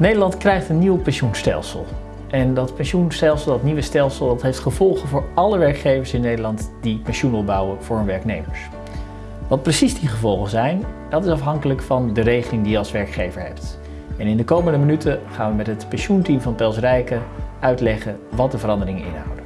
Nederland krijgt een nieuw pensioenstelsel. En dat pensioenstelsel, dat nieuwe stelsel, dat heeft gevolgen voor alle werkgevers in Nederland die pensioen opbouwen voor hun werknemers. Wat precies die gevolgen zijn, dat is afhankelijk van de regeling die je als werkgever hebt. En in de komende minuten gaan we met het pensioenteam van Pels Rijken uitleggen wat de veranderingen inhouden.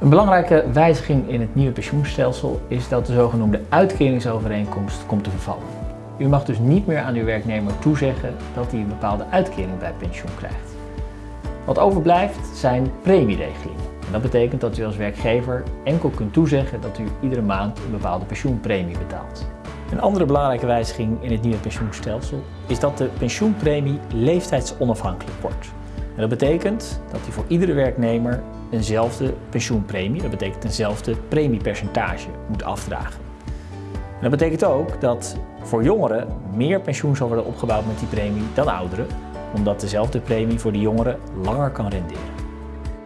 Een belangrijke wijziging in het nieuwe pensioenstelsel is dat de zogenoemde uitkeringsovereenkomst komt te vervallen. U mag dus niet meer aan uw werknemer toezeggen dat hij een bepaalde uitkering bij pensioen krijgt. Wat overblijft zijn premieregelingen. En dat betekent dat u als werkgever enkel kunt toezeggen dat u iedere maand een bepaalde pensioenpremie betaalt. Een andere belangrijke wijziging in het nieuwe pensioenstelsel is dat de pensioenpremie leeftijdsonafhankelijk wordt. En dat betekent dat u voor iedere werknemer eenzelfde pensioenpremie, dat betekent eenzelfde premiepercentage, moet afdragen. Dat betekent ook dat voor jongeren meer pensioen zal worden opgebouwd met die premie dan ouderen, omdat dezelfde premie voor de jongeren langer kan renderen.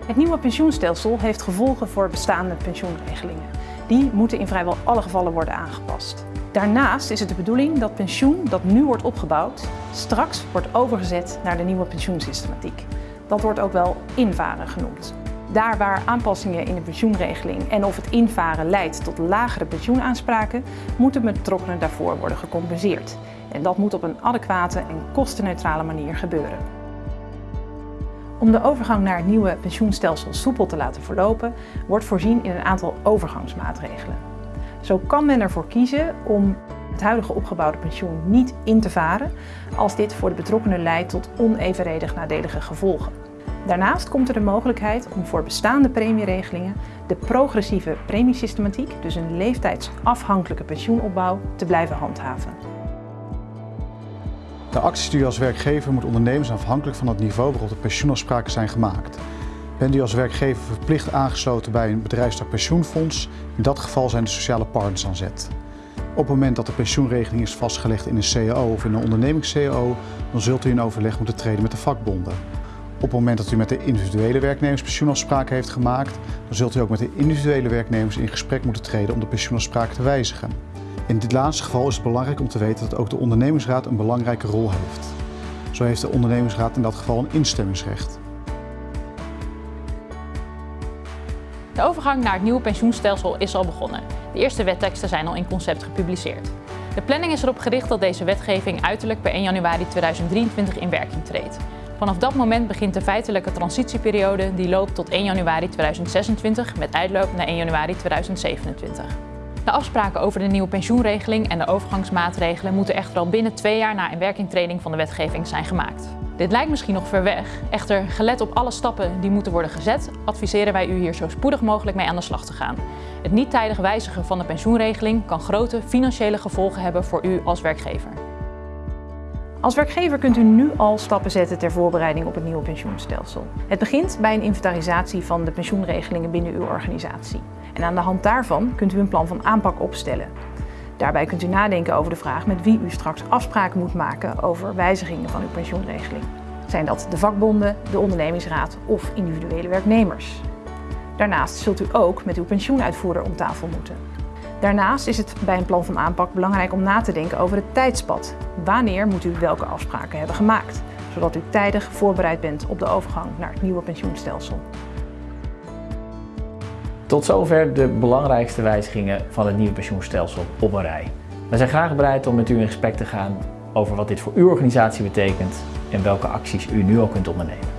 Het nieuwe pensioenstelsel heeft gevolgen voor bestaande pensioenregelingen. Die moeten in vrijwel alle gevallen worden aangepast. Daarnaast is het de bedoeling dat pensioen dat nu wordt opgebouwd, straks wordt overgezet naar de nieuwe pensioensystematiek. Dat wordt ook wel invaren genoemd. Daar waar aanpassingen in de pensioenregeling en of het invaren leidt tot lagere pensioenaanspraken, moeten betrokkenen daarvoor worden gecompenseerd. En dat moet op een adequate en kostenneutrale manier gebeuren. Om de overgang naar het nieuwe pensioenstelsel soepel te laten verlopen, wordt voorzien in een aantal overgangsmaatregelen. Zo kan men ervoor kiezen om het huidige opgebouwde pensioen niet in te varen als dit voor de betrokkenen leidt tot onevenredig nadelige gevolgen. Daarnaast komt er de mogelijkheid om voor bestaande premieregelingen de progressieve premiesystematiek, dus een leeftijdsafhankelijke pensioenopbouw, te blijven handhaven. De acties als werkgever moet ondernemen zijn afhankelijk van het niveau waarop de pensioenafspraken zijn gemaakt. Bent u als werkgever verplicht aangesloten bij een bedrijfstak pensioenfonds? In dat geval zijn de sociale partners aan zet. Op het moment dat de pensioenregeling is vastgelegd in een CAO of in een ondernemings-CAO, dan zult u in overleg moeten treden met de vakbonden. Op het moment dat u met de individuele werknemers pensioenafspraken heeft gemaakt, dan zult u ook met de individuele werknemers in gesprek moeten treden om de pensioenafspraken te wijzigen. In dit laatste geval is het belangrijk om te weten dat ook de ondernemingsraad een belangrijke rol heeft. Zo heeft de ondernemingsraad in dat geval een instemmingsrecht. De overgang naar het nieuwe pensioenstelsel is al begonnen. De eerste wetteksten zijn al in concept gepubliceerd. De planning is erop gericht dat deze wetgeving uiterlijk per 1 januari 2023 in werking treedt. Vanaf dat moment begint de feitelijke transitieperiode die loopt tot 1 januari 2026 met uitloop naar 1 januari 2027. De afspraken over de nieuwe pensioenregeling en de overgangsmaatregelen moeten echter al binnen twee jaar na inwerkingtreding van de wetgeving zijn gemaakt. Dit lijkt misschien nog ver weg, echter gelet op alle stappen die moeten worden gezet, adviseren wij u hier zo spoedig mogelijk mee aan de slag te gaan. Het niet tijdig wijzigen van de pensioenregeling kan grote financiële gevolgen hebben voor u als werkgever. Als werkgever kunt u nu al stappen zetten ter voorbereiding op het nieuwe pensioenstelsel. Het begint bij een inventarisatie van de pensioenregelingen binnen uw organisatie. En aan de hand daarvan kunt u een plan van aanpak opstellen. Daarbij kunt u nadenken over de vraag met wie u straks afspraken moet maken over wijzigingen van uw pensioenregeling. Zijn dat de vakbonden, de ondernemingsraad of individuele werknemers? Daarnaast zult u ook met uw pensioenuitvoerder om tafel moeten. Daarnaast is het bij een plan van aanpak belangrijk om na te denken over het tijdspad. Wanneer moet u welke afspraken hebben gemaakt, zodat u tijdig voorbereid bent op de overgang naar het nieuwe pensioenstelsel. Tot zover de belangrijkste wijzigingen van het nieuwe pensioenstelsel op een rij. We zijn graag bereid om met u in gesprek te gaan over wat dit voor uw organisatie betekent en welke acties u nu al kunt ondernemen.